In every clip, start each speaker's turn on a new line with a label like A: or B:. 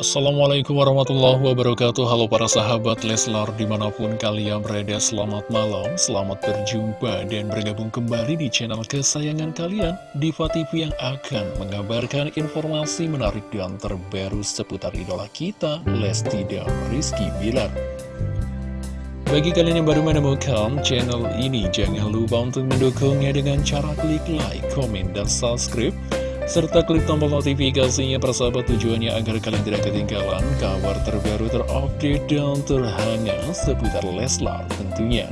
A: Assalamualaikum warahmatullahi wabarakatuh. Halo para sahabat Leslar di mana pun kalian berada Selamat malam, selamat berjumpa dan bergabung kembali di channel kesayangan kalian Diva TV yang akan mengabarkan informasi menarik dan terbaru seputar idola kita Lesti dan Rizky Bilar. Bagi kalian yang baru menemukan channel ini, jangan lupa untuk mendukungnya dengan cara klik like, komen, dan subscribe serta klik tombol notifikasinya persahabat tujuannya agar kalian tidak ketinggalan kabar terbaru terupdate dan terhangat seputar Leslar tentunya.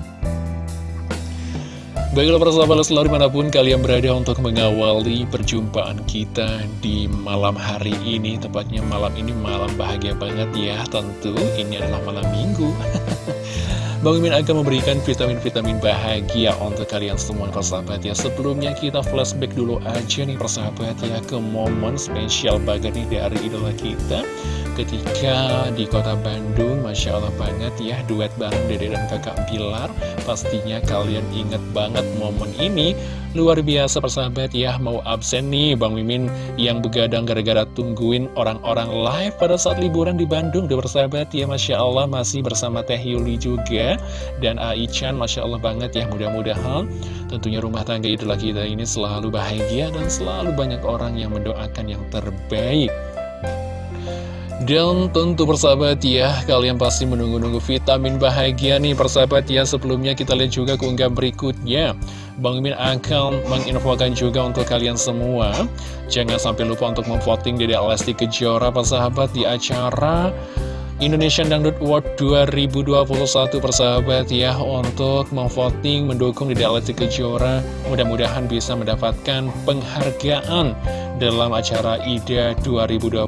A: Baiklah persahabat Leslar di mana pun kalian berada untuk mengawali perjumpaan kita di malam hari ini Tepatnya malam ini malam bahagia banget ya tentu ini adalah malam minggu Bang Mimin akan memberikan vitamin-vitamin bahagia untuk kalian semua persahabat ya. Sebelumnya kita flashback dulu aja nih persahabat ya Ke momen spesial banget nih dari idola kita Ketika di kota Bandung Masya Allah banget ya Duet bareng Dede dan kakak Bilar Pastinya kalian inget banget momen ini. Luar biasa persahabat ya Mau absen nih Bang Mimin yang begadang gara-gara tungguin orang-orang live pada saat liburan di Bandung. Duh persahabat ya Masya Allah masih bersama Teh Yuli juga dan Aichan Masya Allah banget ya mudah-mudahan tentunya rumah tangga idola kita ini selalu bahagia dan selalu banyak orang yang mendoakan yang terbaik dan tentu persahabat ya, kalian pasti menunggu-nunggu vitamin bahagia nih persahabat ya. Sebelumnya kita lihat juga keunggahan berikutnya. Bang Min akan menginfokan juga untuk kalian semua. Jangan sampai lupa untuk memvoting Dede Lesti Kejora persahabat di acara Indonesian Dangdut Award 2021 persahabat ya. Untuk memvoting mendukung di Lesti Kejora mudah-mudahan bisa mendapatkan penghargaan dalam acara IDA 2021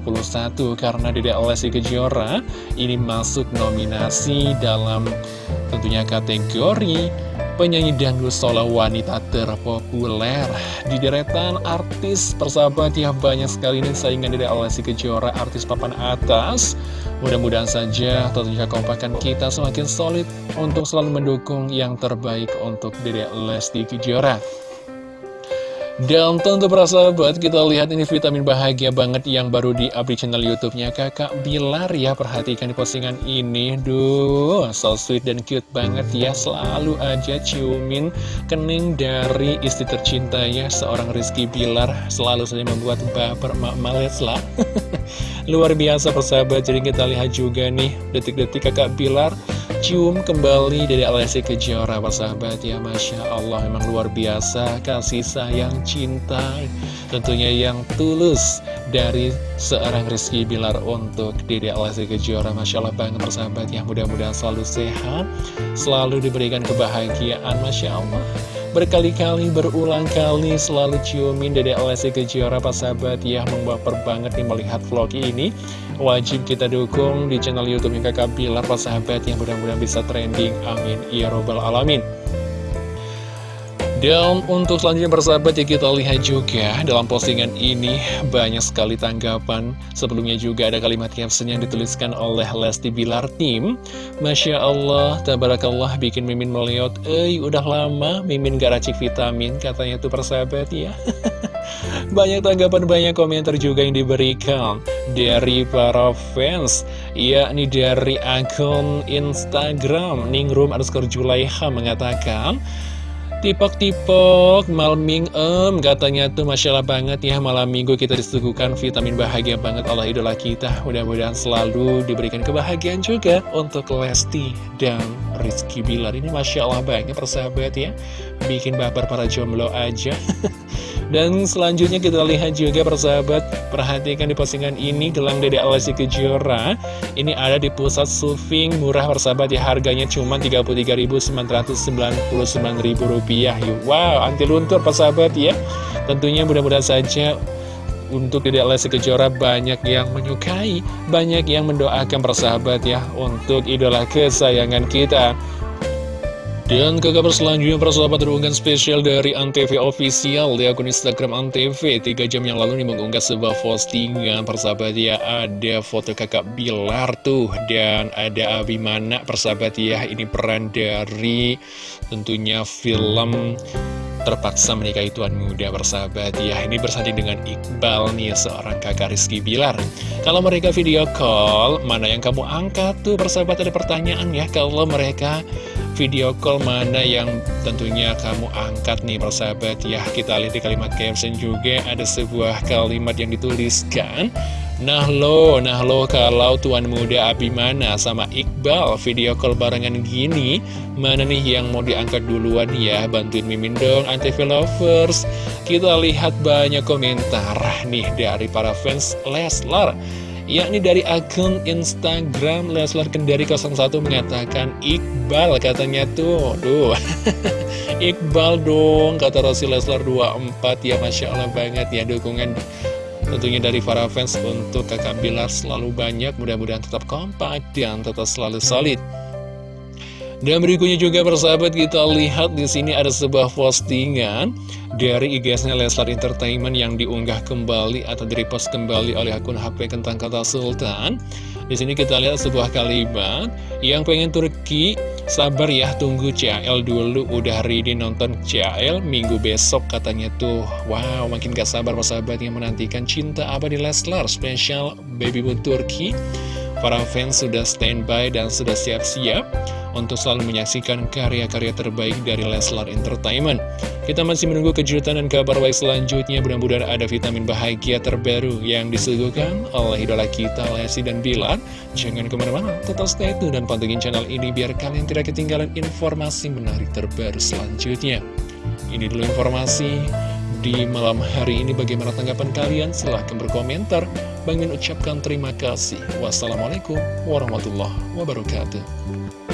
A: karena Dede Lesti Kejora ini masuk nominasi dalam tentunya kategori penyanyi dangdut solo wanita terpopuler. Di deretan artis persahabat ya banyak sekali ini saingan dari Alessi Kejora artis papan atas. Mudah-mudahan saja tentunya kompakan kita semakin solid untuk selalu mendukung yang terbaik untuk Dede Lesti Kejora dan tentu sahabat, kita lihat ini vitamin bahagia banget yang baru di update channel YouTube-nya Kakak Bilar ya. Perhatikan di postingan ini, duh, so sweet dan cute banget ya. Selalu aja ciumin kening dari istri tercinta ya, seorang Rizky Bilar. Selalu saja membuat baper mak lah. Luar biasa persahabat, jadi kita lihat juga nih detik-detik Kakak Bilar cium kembali dari Alessi Kejora persahabat ya Masya Allah memang luar biasa kasih sayang cinta tentunya yang tulus dari seorang Rizky Bilar untuk Dede Alessi Kejora. Masya Allah banget persahabat ya mudah-mudahan selalu sehat selalu diberikan kebahagiaan Masya Allah Berkali-kali, berulang kali selalu ciumin Dede Alessi Kejora sahabat ya Membaper banget nih melihat vlog ini. Wajib kita dukung di channel Youtube Kakak Bilar sahabat yang mudah-mudahan bisa trending. Amin. Ya Robbal Alamin dan untuk selanjutnya bersahabat ya kita lihat juga dalam postingan ini banyak sekali tanggapan. Sebelumnya juga ada kalimat caption yang dituliskan oleh Lesti Bilar Tim. Masya Allah, tabarakallah bikin Mimin melihat Eh udah lama Mimin gak racik vitamin katanya tuh persahabat ya. Banyak tanggapan, banyak komentar juga yang diberikan dari para fans yakni dari akun Instagram Ningrum underscore Julaiha mengatakan Tipok-tipok, malam minggu, em, katanya tuh Masya Allah banget ya Malam minggu kita disuguhkan vitamin bahagia banget oleh idola kita. Mudah-mudahan selalu diberikan kebahagiaan juga untuk Lesti dan Rizky Bilar. Ini Masya Allah banget persahabat ya. Bikin baper para jomblo aja Dan selanjutnya kita lihat juga persahabat Perhatikan di postingan ini gelang Dede Alessi Kejora. Ini ada di pusat Sufing murah persahabat ya Harganya cuma Rp33.999.000 Wow anti luntur persahabat ya. Tentunya mudah-mudahan saja untuk Dede Alessi Kejora banyak yang menyukai Banyak yang mendoakan persahabat ya Untuk idola kesayangan kita dan ke kabar selanjutnya persahabat terunggahan spesial dari Antv Official di akun Instagram Antv. 3 jam yang lalu nih mengunggah sebuah postingan persahabat ya ada foto kakak Bilar tuh dan ada Abimana persahabat ya ini peran dari tentunya film terpaksa menikahi tuan muda bersahabat ya. Ini bersanding dengan Iqbal nih seorang kakak Rizky Bilar. Kalau mereka video call mana yang kamu angkat tuh bersahabat ada pertanyaan ya. Kalau mereka video call mana yang tentunya kamu angkat nih persahabat? Ya kita lihat di kalimat caption juga ada sebuah kalimat yang dituliskan Nah lo, nah lo kalau tuan muda Abimana sama Iqbal video call barengan gini Mana nih yang mau diangkat duluan ya? Bantuin Mimin dong TV Lovers. Kita lihat banyak komentar nih dari para fans Leslar yakni dari akun Instagram Leslar Kendari 01 mengatakan Iqbal katanya tuh. Duh. Iqbal dong kata Rosi Leslar 24 ya Masya Allah banget ya dukungan Tentunya dari para fans untuk kakak Bilar selalu banyak, mudah-mudahan tetap kompak dan tetap selalu solid. Dan berikutnya juga persahabat kita lihat di sini ada sebuah postingan dari IG-nya Leslar Entertainment yang diunggah kembali atau direpost kembali oleh akun HP Kentang Kata Sultan. Di sini kita lihat sebuah kalimat yang pengen Turki sabar ya tunggu CAL dulu udah ready nonton CAL minggu besok katanya tuh. Wow makin gak sabar persahabat yang menantikan cinta apa di Leslar spesial Baby Boon Turki. Para fans sudah standby dan sudah siap-siap untuk selalu menyaksikan karya-karya terbaik dari Leslar Entertainment. Kita masih menunggu kejutan dan kabar baik selanjutnya. Mudah-mudahan ada vitamin bahagia terbaru yang disuguhkan oleh idola kita, Lesti dan Bilar. Jangan ke mana-mana, tetap stay tune dan pantengin channel ini biar kalian tidak ketinggalan informasi menarik terbaru selanjutnya. Ini dulu informasi di malam hari ini bagaimana tanggapan kalian? Silahkan berkomentar. Bang Min ucapkan terima kasih. Wassalamualaikum warahmatullahi wabarakatuh.